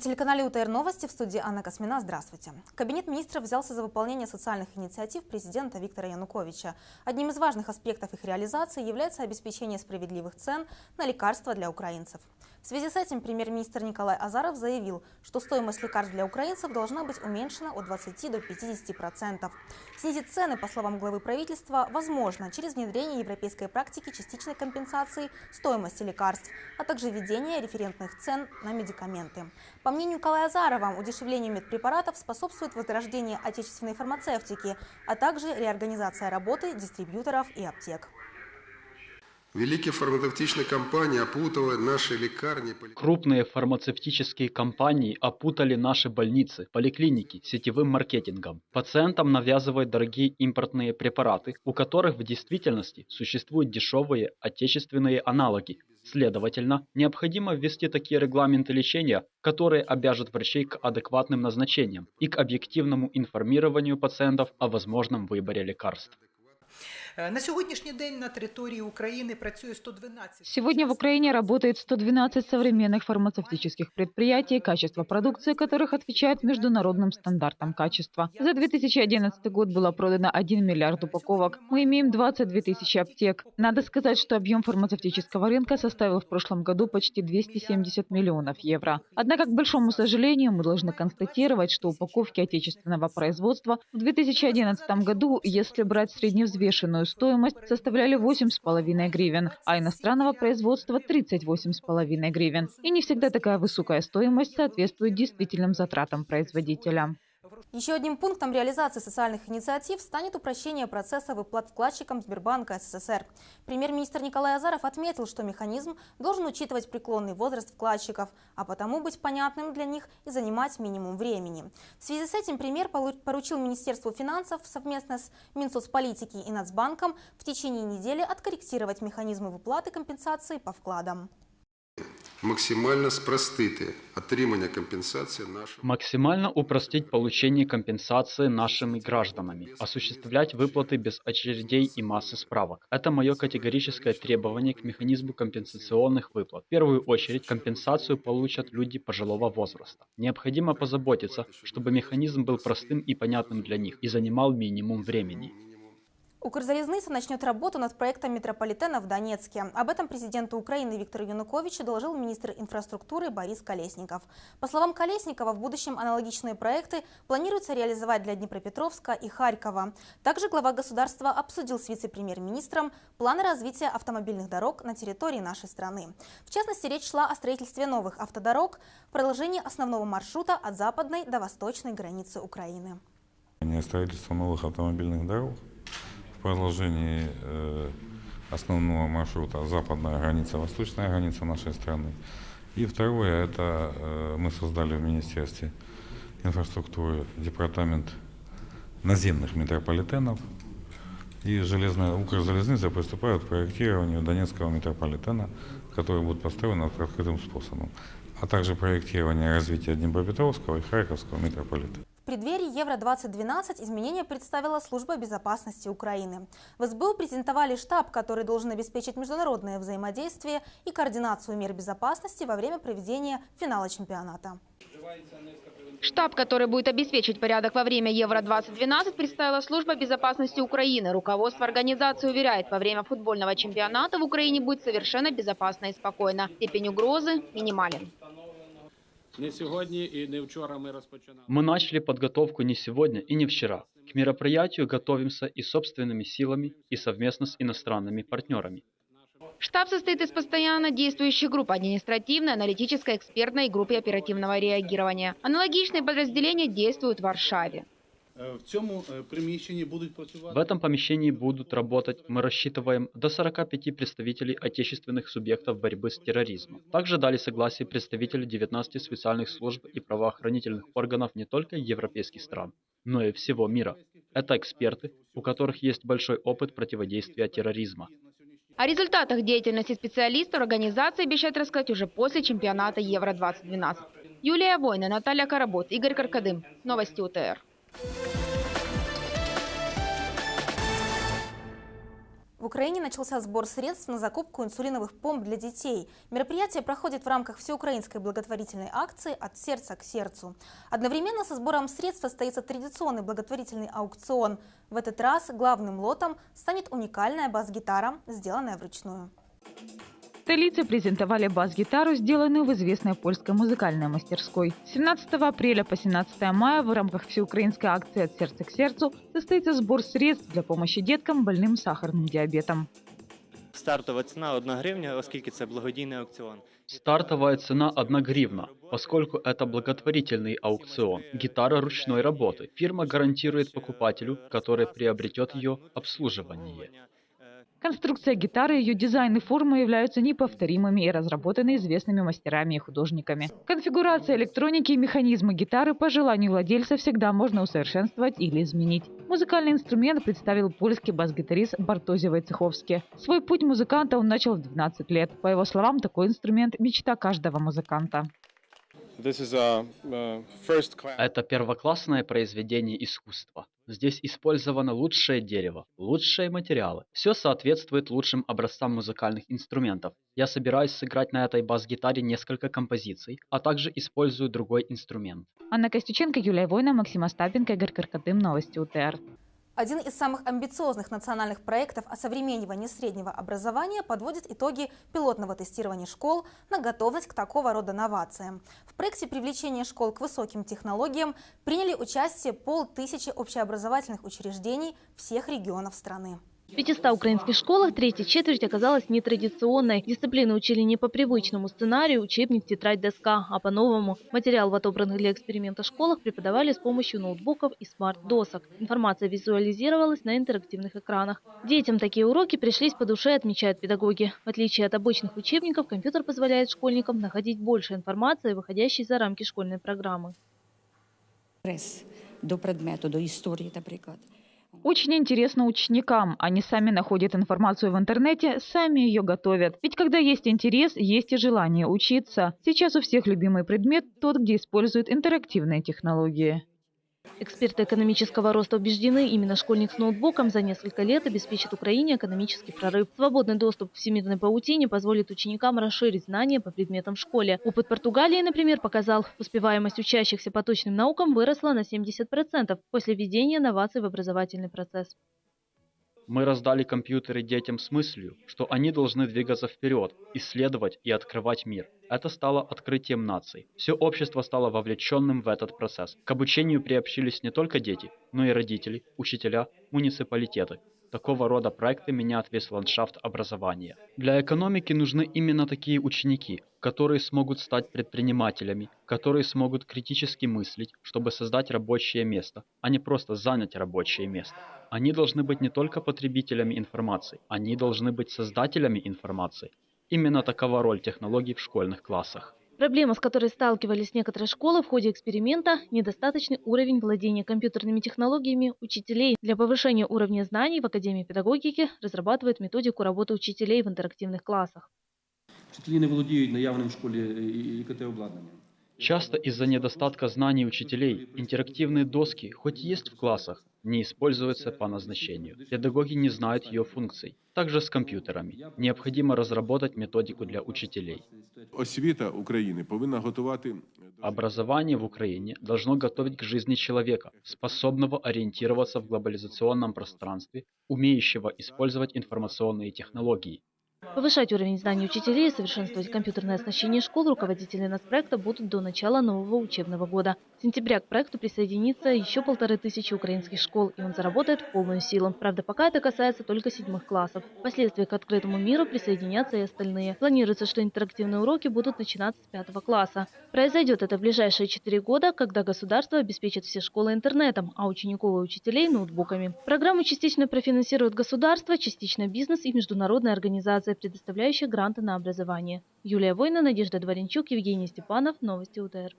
На телеканале УТР Новости в студии Анна Космина. Здравствуйте. Кабинет министров взялся за выполнение социальных инициатив президента Виктора Януковича. Одним из важных аспектов их реализации является обеспечение справедливых цен на лекарства для украинцев. В связи с этим премьер-министр Николай Азаров заявил, что стоимость лекарств для украинцев должна быть уменьшена от 20 до 50%. Снизить цены, по словам главы правительства, возможно через внедрение европейской практики частичной компенсации стоимости лекарств, а также введение референтных цен на медикаменты. По мнению Николая Азарова, удешевлению медпрепаратов способствует возрождение отечественной фармацевтики, а также реорганизация работы дистрибьюторов и аптек. Великие фармацевтичные компании опутывали наши лекарни. Крупные фармацевтические компании опутали наши больницы, поликлиники сетевым маркетингом. Пациентам навязывают дорогие импортные препараты, у которых в действительности существуют дешевые отечественные аналоги. Следовательно, необходимо ввести такие регламенты лечения, которые обяжут врачей к адекватным назначениям и к объективному информированию пациентов о возможном выборе лекарств. На сегодняшний день на территории Украины працює 112. Сегодня в Украине работает 112 современных фармацевтических предприятий, качество продукции которых отвечает международным стандартам качества. За 2011 год было продано 1 миллиард упаковок. Мы имеем 22 тысячи аптек. Надо сказать, что объем фармацевтического рынка составил в прошлом году почти 270 миллионов евро. Однако, к большому сожалению, мы должны констатировать, что упаковки отечественного производства в 2011 году, если брать средневзвешенную стоимость составляли 8,5 гривен, а иностранного производства 38,5 гривен. И не всегда такая высокая стоимость соответствует действительным затратам производителя. Еще одним пунктом реализации социальных инициатив станет упрощение процесса выплат вкладчикам Сбербанка СССР. Премьер-министр Николай Азаров отметил, что механизм должен учитывать преклонный возраст вкладчиков, а потому быть понятным для них и занимать минимум времени. В связи с этим премьер поручил Министерству финансов совместно с Минсоцполитики и Нацбанком в течение недели откорректировать механизмы выплаты компенсации по вкладам максимально спростити отримання компенсации нашим. Максимально упростить получение компенсации нашими гражданами, осуществлять выплаты без очередей и массы справок. Это мое категорическое требование к механизму компенсационных выплат. В первую очередь компенсацию получат люди пожилого возраста. Необходимо позаботиться, чтобы механизм был простым и понятным для них и занимал минимум времени. Укрзалезница начнет работу над проектом метрополитена в Донецке. Об этом президенту Украины Виктору Януковичу доложил министр инфраструктуры Борис Колесников. По словам Колесникова, в будущем аналогичные проекты планируется реализовать для Днепропетровска и Харькова. Также глава государства обсудил с вице-премьер-министром планы развития автомобильных дорог на территории нашей страны. В частности, речь шла о строительстве новых автодорог в продолжении основного маршрута от западной до восточной границы Украины. Строительство новых автомобильных дорог продолжении э, основного маршрута западная граница, восточная граница нашей страны. И второе, это э, мы создали в Министерстве инфраструктуры департамент наземных метрополитенов. И железная Укрзалезница приступает к проектированию Донецкого метрополитена, который будет построен открытым способом, а также проектирование развития Днепропетровского и Харьковского метрополитена преддверии Евро-2012 изменения представила Служба безопасности Украины. В СБУ презентовали штаб, который должен обеспечить международное взаимодействие и координацию мер безопасности во время проведения финала чемпионата. Штаб, который будет обеспечить порядок во время Евро-2012, представила Служба безопасности Украины. Руководство организации уверяет, во время футбольного чемпионата в Украине будет совершенно безопасно и спокойно. Степень угрозы минимален. Не сегодня и не вчера мы распочинали. Мы начали подготовку не сегодня и не вчера. К мероприятию готовимся и собственными силами, и совместно с иностранными партнерами. Штаб состоит из постоянно действующих групп административной, аналитической, экспертной и группы оперативного реагирования. Аналогичные подразделения действуют в Варшаве. Э, э, В этом помещении будут работать, мы рассчитываем, до 45 представителей отечественных субъектов борьбы с терроризмом. Также дали согласие представители 19 специальных служб и правоохранительных органов не только европейских стран, но и всего мира. Это эксперты, у которых есть большой опыт противодействия терроризма. О результатах деятельности специалистов организации обещают рассказать уже после чемпионата Евро-2012. Юлия Война, Наталья Каработ, Игорь Каркадым. Новости УТР. В Украине начался сбор средств на закупку инсулиновых помп для детей. Мероприятие проходит в рамках всеукраинской благотворительной акции «От сердца к сердцу». Одновременно со сбором средств состоится традиционный благотворительный аукцион. В этот раз главным лотом станет уникальная бас-гитара, сделанная вручную В столице презентовали бас-гитару, сделанную в известной польской музыкальной мастерской. С 17 апреля по 17 мая в рамках всеукраинской акции «От сердца к сердцу» состоится сбор средств для помощи деткам, больным сахарным диабетом. Стартова ціна 1 гривня, оскільки це благодійний аукціон. Стартовая цена 1 гривна, поскольку это благотворительный аукцион. Гитара ручной работы. Фирма гарантирует покупателю, который приобретет ее, обслуживание. Конструкция гитары, ее дизайн и форма являются неповторимыми и разработаны известными мастерами и художниками. Конфигурация электроники и механизмы гитары по желанию владельца всегда можно усовершенствовать или изменить. Музыкальный инструмент представил польский бас-гитарист Бартози Войцеховский. Свой путь музыканта он начал в 12 лет. По его словам, такой инструмент – мечта каждого музыканта. Это первоклассное произведение искусства. Здесь использовано лучшее дерево, лучшие материалы. Все соответствует лучшим образцам музыкальных инструментов. Я собираюсь сыграть на этой бас-гитаре несколько композиций, а также использую другой инструмент. Анна Костюченко, Юлия Война, Максим Остапенко, Игорь Каркатым. Новости УТР. Один из самых амбициозных национальных проектов осовременивания среднего образования подводит итоги пилотного тестирования школ на готовность к такого рода новациям. В проекте привлечения школ к высоким технологиям приняли участие полтысячи общеобразовательных учреждений всех регионов страны. В 500 украинских школах третья четверть оказалась нетрадиционной. Дисциплины учили не по привычному сценарию, учебник, тетрадь, доска, а по-новому. Материал в отобранных для эксперимента школах преподавали с помощью ноутбуков и смарт-досок. Информация визуализировалась на интерактивных экранах. Детям такие уроки пришлись по душе, отмечают педагоги. В отличие от обычных учебников, компьютер позволяет школьникам находить больше информации, выходящей за рамки школьной программы. До предмету, до історії, наприклад. Очень интересно ученикам. Они сами находят информацию в интернете, сами ее готовят. Ведь когда есть интерес, есть и желание учиться. Сейчас у всех любимый предмет – тот, где используют интерактивные технологии. Эксперты экономического роста убеждены, именно школьник с ноутбуком за несколько лет обеспечит Украине экономический прорыв. Свободный доступ к всемирной паутине позволит ученикам расширить знания по предметам в школе. Опыт Португалии, например, показал, успеваемость учащихся по точным наукам выросла на 70% после введения новаций в образовательный процесс. Мы раздали компьютеры детям с мыслью, что они должны двигаться вперед, исследовать и открывать мир. Это стало открытием наций. Все общество стало вовлеченным в этот процесс. К обучению приобщились не только дети, но и родители, учителя, муниципалитеты. Такого рода проекты меняют весь ландшафт образования. Для экономики нужны именно такие ученики, которые смогут стать предпринимателями, которые смогут критически мыслить, чтобы создать рабочее место, а не просто занять рабочее место. Они должны быть не только потребителями информации, они должны быть создателями информации. Именно такова роль технологий в школьных классах. Проблема, с которой сталкивались некоторые школы в ходе эксперимента – недостаточный уровень владения компьютерными технологиями учителей. Для повышения уровня знаний в Академии педагогики разрабатывает методику работы учителей в интерактивных классах. Вчителі не володіють наявним в школі ІКТ-обладнанням. Часто из-за недостатка знаний учителей интерактивные доски, хоть есть в классах, не используются по назначению. Педагоги не знают ее функций. Также с компьютерами. Необходимо разработать методику для учителей. Освіта України повинна готувати Образование в Украине должно готовить к жизни человека, способного ориентироваться в глобализационном пространстве, умеющего использовать информационные технологии. Повышать уровень знаний учителей и совершенствовать компьютерное оснащение школ руководители нацпроекта будут до начала нового учебного года. С сентября к проекту присоединится еще полторы тысячи украинских школ, и он заработает в полную силу. Правда, пока это касается только седьмых классов. Впоследствии к открытому миру присоединятся и остальные. Планируется, что интерактивные уроки будут начинаться с пятого класса. Произойдет это в ближайшие четыре года, когда государство обеспечит все школы интернетом, а учеников и учителей – ноутбуками. Программу частично профинансирует государство, частично бизнес и международные организации, предоставляющие гранты на образование. Юлия Война, Надежда Дворенчук, Евгений Степанов. Новости УТР.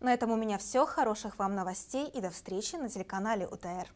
На этом у меня все. Хороших вам новостей и до встречи на телеканале УТР.